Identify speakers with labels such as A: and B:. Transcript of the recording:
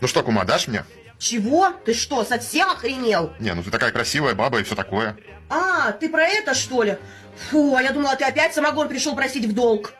A: Ну что, кума, дашь мне?
B: Чего? Ты что, совсем охренел?
A: Не, ну ты такая красивая баба и все такое.
B: А, ты про это, что ли? Фу, а я думала, ты опять самогон пришел просить в долг.